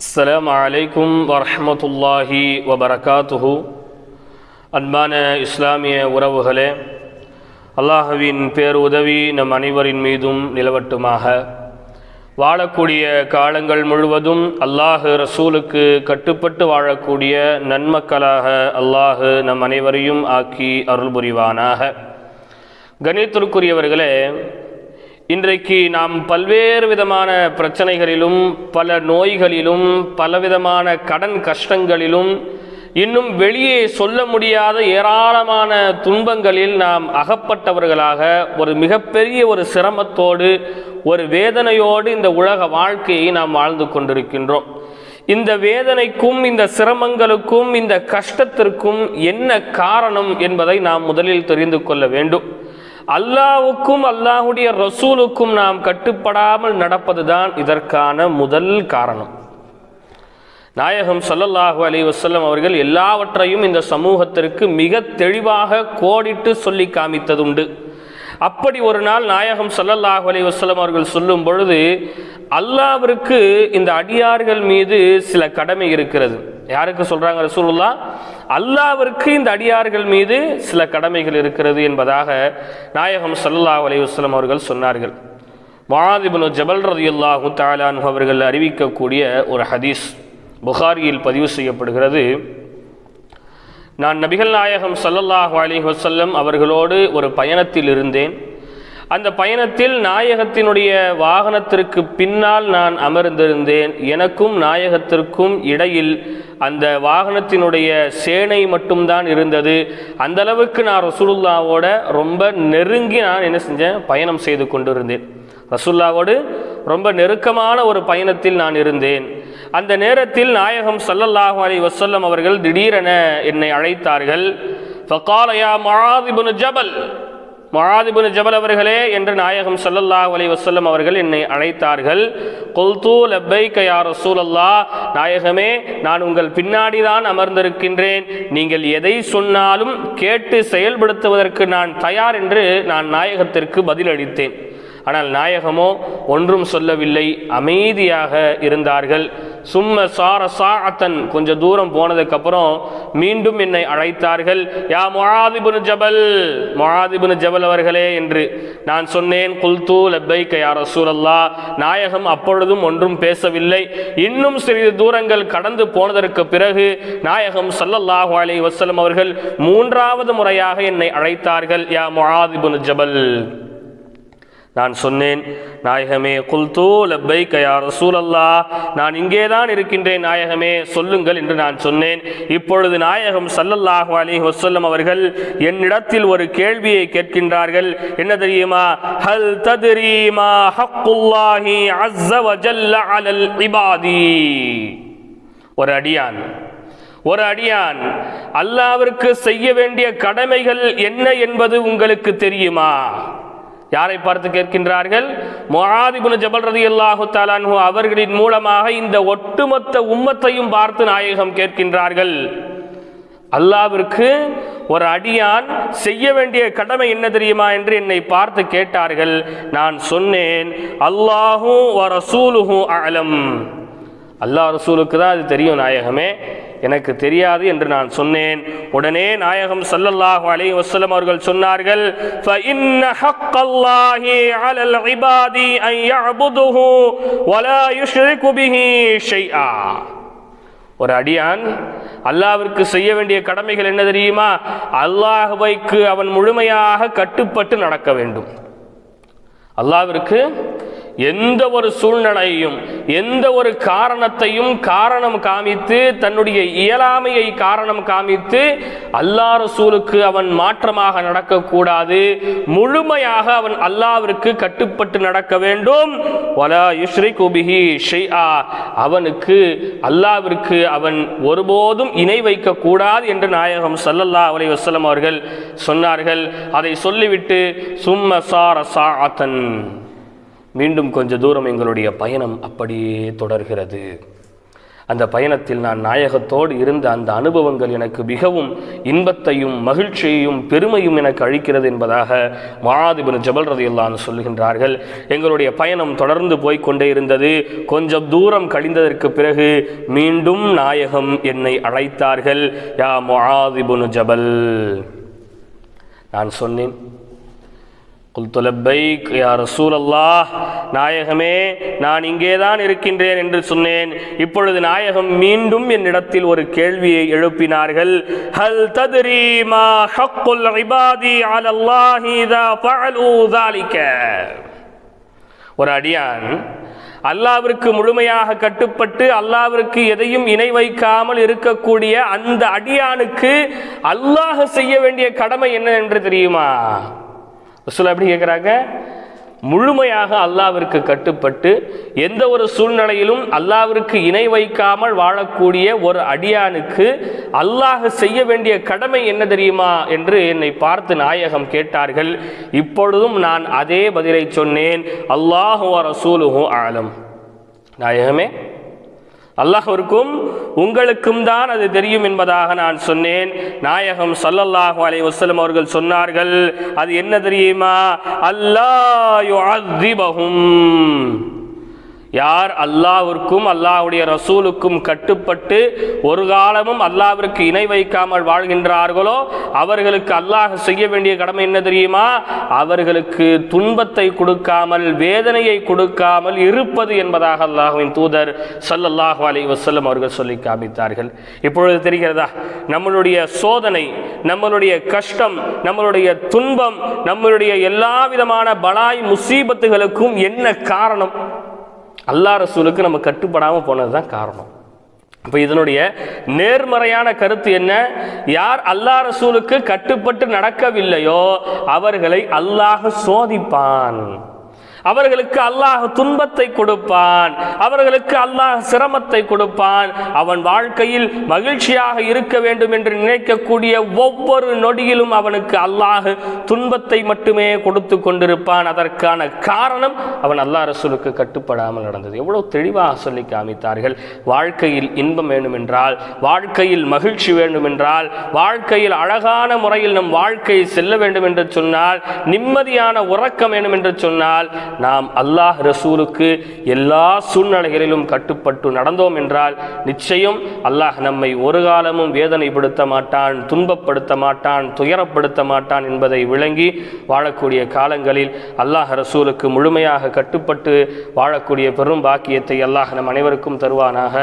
அஸ்லாம் வலைக்கும் வரமத்துல்லாஹி வபரகாத்துஹு அன்பான இஸ்லாமிய உறவுகளே அல்லாஹுவின் பேருதவி நம் அனைவரின் மீதும் நிலவட்டுமாக. வாழக்கூடிய காலங்கள் முழுவதும் அல்லாஹ் ரசூலுக்கு கட்டுப்பட்டு வாழக்கூடிய நன்மக்களாக அல்லாஹு நம் அனைவரையும் ஆக்கி அருள் புரிவானாக கணித்திற்குரியவர்களே இன்றைக்கு நாம் பல்வேறு விதமான பிரச்சனைகளிலும் பல நோய்களிலும் பலவிதமான கடன் கஷ்டங்களிலும் இன்னும் வெளியே சொல்ல முடியாத ஏராளமான துன்பங்களில் நாம் அகப்பட்டவர்களாக ஒரு மிகப்பெரிய ஒரு சிரமத்தோடு ஒரு வேதனையோடு இந்த உலக வாழ்க்கையை நாம் வாழ்ந்து கொண்டிருக்கின்றோம். இந்த வேதனைக்கும் இந்த சிரமங்களுக்கும் இந்த கஷ்டத்திற்கும் என்ன காரணம் என்பதை நாம் முதலில் தெரிந்து கொள்ள வேண்டும். அல்லாவுக்கும் அல்லாஹுடைய ரசூலுக்கும் நாம் கட்டுப்படாமல் நடப்பதுதான் இதற்கான முதல் காரணம். நாயகம் சல்லல்லாஹு அலி வசல்லம் அவர்கள் எல்லாவற்றையும் இந்த சமூகத்திற்கு மிக தெளிவாக கோடிட்டு சொல்லி காமித்ததுண்டு. அப்படி ஒரு நாள் நாயகம் சல்லல்லாஹு அலி வசல்லம் அவர்கள் சொல்லும் பொழுது அல்லாவிற்கு இந்த அடியார்கள் மீது சில கடமை இருக்கிறது. யாருக்கு சொல்றாங்க ரசூலுல்லா அல்லாவிற்கு இந்த அடியார்கள் மீது சில கடமைகள் இருக்கிறது என்பதாக நாயகம் சல்லா அலையுஸ்லம் அவர்கள் சொன்னார்கள். முஆதிபுனு ஜபல் ரதியுல்லாஹு தாலான் அவர்கள் அறிவிக்கக்கூடிய ஒரு ஹதீஸ் புகாரியில் பதிவு செய்யப்படுகிறது. நான் நபிகள் நாயகம் சல்லல்லாஹு அலி வசல்லம் அவர்களோடு ஒரு பயணத்தில் இருந்தேன். அந்த பயணத்தில் நாயகத்தினுடைய வாகனத்திற்கு பின்னால் நான் அமர்ந்திருந்தேன். எனக்கும் நாயகத்திற்கும் இடையில் அந்த வாகனத்தினுடைய சேனை மட்டும்தான் இருந்தது. அந்த அளவுக்கு நான் ரசூலுல்லாவோட ரொம்ப நெருங்கி நான் என்ன செஞ்சேன்? பயணம் செய்து கொண்டிருந்தேன். ரசூல்லாவோடு ரொம்ப நெருக்கமான ஒரு பயணத்தில் நான் இருந்தேன். அந்த நேரத்தில் நாயகம் சல்லல்லாஹு அலி வசல்லம் அவர்கள் திடீரென என்னை அழைத்தார்கள். ஃபகாலயா முஆதிபுன் ஜபல். முஆதிபுன் ஜபல் அவர்களே என்று நாயகம் சல்லல்லா அலி வசல்லம் அவர்கள் என்னை அழைத்தார்கள். குல்து லப்பைக யா ரசூலல்லாஹ் நாயகமே நான் உங்கள் பின்னாடி தான் அமர்ந்திருக்கின்றேன். நீங்கள் எதை சொன்னாலும் கேட்டு செயல்படுத்துவதற்கு நான் தயார் என்று நான் நாயகத்திற்கு பதிலளித்தேன். ஆனால் நாயகமோ ஒன்றும் சொல்லவில்லை. அமைதியாக இருந்தார்கள். சும்ம சார சாத்தன் கொஞ்சம் தூரம் போனதுக்கப்புறம் மீண்டும் என்னை அழைத்தார்கள். யா மொழாதிபுன் ஜபல் மொழாதிபுன் ஜபல் அவர்களே என்று. நான் சொன்னேன் குல்தூ லப்பை கயா ரசூலல்லா நாயகம் அப்பொழுதும் ஒன்றும் பேசவில்லை. இன்னும் சிறிது தூரங்கள் கடந்து போனதற்கு பிறகு நாயகம் சல்லல்லாஹு அலி வசலம் அவர்கள் மூன்றாவது முறையாக என்னை அழைத்தார்கள். யா மொழாதிபுன் ஜபல். நான் சொன்னேன் நாயகமே குல்தூ லப்பை கயா ரசூலல்லா நான் இங்கே தான் இருக்கின்றேன் நாயகமே சொல்லுங்கள் என்று நான் சொன்னேன். இப்பொழுது நாயகம் சல்லல்லாஹு அலி வசல்லம் அவர்கள் என்னிடத்தில் ஒரு கேள்வியை கேட்கின்றார்கள். என்ன தெரியுமா? ஹல் தத்ரீமா ஹக்குல்லாஹி அஸ்ஸ வஜல்ல அலல் இபாதி. ஒரு அடியான் ஒரு அடியான் அல்லாவிற்கு செய்ய வேண்டிய கடமைகள் என்ன என்பது உங்களுக்கு தெரியுமா? யாரை பார்த்து கேட்கின்றார்கள்? மொஹாதிபுன் ஜபல் ரதி அல்லாஹு தாலான்ஹு அவர்களின் மூலமாக இந்த ஒட்டுமொத்த உம்மத்தையும் பார்த்து நாயகம் கேட்கின்றார்கள். அல்லாவிற்கு ஒரு அடியான் செய்ய வேண்டிய கடமை என்ன தெரியுமா என்று என்னை பார்த்து கேட்டார்கள். நான் சொன்னேன் அல்லாஹும் அலம் அல்லா ரசூலுக்கு தான் அது தெரியும் நாயகமே. எனக்கு தெரியாது என்று நான் சொன்னேன். உடனே நாயகம் சல்லல்லாஹு அலை வசலம் அவர்கள் சொன்னார்கள் ஒரு அடியான் அல்லாவிற்கு செய்ய வேண்டிய கடமைகள் என்ன தெரியுமா? அல்லாஹுவைக்கு அவன் முழுமையாக கட்டுப்பட்டு நடக்க வேண்டும். அல்லாவிற்கு எந்த ஒரு சூழ்நிலையையும் எந்த ஒரு காரணத்தையும் காரணம் காமித்து தன்னுடைய இயலாமையை காரணம் காமித்து அல்லா ரசூலுக்கு அவன் மாற்றமாக நடக்கக்கூடாது. முழுமையாக அவன் அல்லாவிற்கு கட்டுப்பட்டு நடக்க வேண்டும். குபிஹி ஷைஆ. அவனுக்கு அல்லாவிற்கு அவன் ஒருபோதும் இணை வைக்க கூடாது என்று நாயகம் சல்லல்லா அலை வசலம் அவர்கள் சொன்னார்கள். அதை சொல்லிவிட்டு சும்ம சார சாத்தன் மீண்டும் கொஞ்ச தூரம் எங்களுடைய பயணம் அப்படியே தொடர்கிறது. அந்த பயணத்தில் நான் நாயகத்தோடு இருந்த அந்த அனுபவங்கள் எனக்கு மிகவும் இன்பத்தையும் மகிழ்ச்சியையும் பெருமையும் எனக்கு அளிக்கிறது என்பதாக மகாதிபின் ஜபல் ரதையெல்லாம் சொல்லுகின்றார்கள் எங்களுடைய பயணம் தொடர்ந்து போய்கொண்டே இருந்தது. கொஞ்சம் தூரம் கழிந்ததற்கு பிறகு மீண்டும் நாயகம் என்னை அழைத்தார்கள். யா மொஹாதிபுனு ஜபல். நான் சொன்னேன் குல்துலப்பைக் யா ரசூல் நாயகமே நான் இங்கேதான் இருக்கின்றேன் என்று சொன்னேன். இப்பொழுது நாயகம் மீண்டும் என்னிடத்தில் ஒரு கேள்வியை எழுப்பினார்கள். ஹல் தத்ரி மா ஹக்குல் இபாதி அலல்லாஹி இதா ஃபஅலு ஒரு அடியான் அல்லாவிற்கு முழுமையாக கட்டுப்பட்டு அல்லாவிற்கு எதையும் இணை வைக்காமல் இருக்கக்கூடிய அந்த அடியானுக்கு அல்லாஹ் செய்ய வேண்டிய கடமை என்ன என்று தெரியுமா? ரசூல் எப்படி கேட்குறாங்க முழுமையாக அல்லாவிற்கு கட்டுப்பட்டு எந்த ஒரு சூழ்நிலையிலும் அல்லாவிற்கு இணை வைக்காமல் வாழக்கூடிய ஒரு அடியானுக்கு அல்லாஹ் செய்ய வேண்டிய கடமை என்ன தெரியுமா என்று என்னை பார்த்து நாயகம் கேட்டார்கள். இப்பொழுதும் நான் அதே பதிலை சொன்னேன். அல்லாஹுவ ரசூலுஹு ஆலம். நாயகமே அல்லாஹ்விற்கும் உங்களுக்கும் தான் அது தெரியும் என்பதாக நான் சொன்னேன். நாயகம் சல்லல்லாஹு அலை வசலம் அவர்கள் சொன்னார்கள் அது என்ன தெரியுமா? அல்லாஹ் யார் அல்லாவிற்கும் அல்லாஹ்வுடைய ரசூலுக்கும் கட்டுப்பட்டு ஒரு காலமும் அல்லாவிற்கு இணை வைக்காமல் வாழ்கின்றார்களோ அவர்களுக்கு அல்லாஹ் செய்ய வேண்டிய கடமை என்ன தெரியுமா? அவர்களுக்கு துன்பத்தை கொடுக்காமல் வேதனையை கொடுக்காமல் இருப்பது என்பதாக அல்லாஹ்வின் தூதர் சல்லல்லாஹு அலி வசல்லம் அவர்கள் சொல்லி காமித்தார்கள். இப்பொழுது தெரிகிறதா? நம்மளுடைய சோதனை நம்மளுடைய கஷ்டம் நம்மளுடைய துன்பம் நம்மளுடைய எல்லா விதமான பலாய் முசீபத்துகளுக்கும் என்ன காரணம்? அல்லா ரசூலுக்கு நம்ம கட்டுப்படாமல் போனது தான் காரணம். இப்போ இதனுடைய நேர்மறையான கருத்து என்ன? யார் அல்லா ரசூலுக்கு கட்டுப்பட்டு நடக்கவில்லையோ அவர்களை அல்லாஹ் சோதிப்பான். அவர்களுக்கு அல்லாஹ் துன்பத்தை கொடுப்பான். அவர்களுக்கு அல்லாஹ் சிரமத்தை கொடுப்பான். அவன் வாழ்க்கையில் மகிழ்ச்சியாக இருக்க வேண்டும் என்று நினைக்கக்கூடிய ஒவ்வொரு நொடியிலும் அவனுக்கு அல்லாஹ் துன்பத்தை மட்டுமே கொடுத்து கொண்டிருப்பான். அதற்கான காரணம் அவன் அல்லாஹ் ரசூலுக்கு கட்டுப்படாமல் நடந்தது. எவ்வளவு தெளிவாக சொல்லி காமித்தார்கள். வாழ்க்கையில் இன்பம் வேண்டும் என்றால் வாழ்க்கையில் மகிழ்ச்சி வேண்டும் என்றால் வாழ்க்கையில் அழகான முறையில் நம் வாழ்க்கை செல்ல வேண்டும் என்று சொன்னால் நிம்மதியான உறக்கம் வேண்டும் என்று சொன்னால் நாம் அல்லாஹ் ரசூலுக்கு எல்லா சூழ்நிலைகளிலும் கட்டுப்பட்டு நடந்தோம் என்றால் நிச்சயம் அல்லாஹ் நம்மை ஒரு காலமும் வேதனைப்படுத்த மாட்டான் துன்பப்படுத்த மாட்டான் துயரப்படுத்த மாட்டான் என்பதை விளங்கி வாழக்கூடிய காலங்களில் அல்லாஹ் ரசூலுக்கு முழுமையாக கட்டுப்பட்டு வாழக்கூடிய பெரும் பாக்கியத்தை அல்லாஹ் நம் அனைவருக்கும் தருவானாக.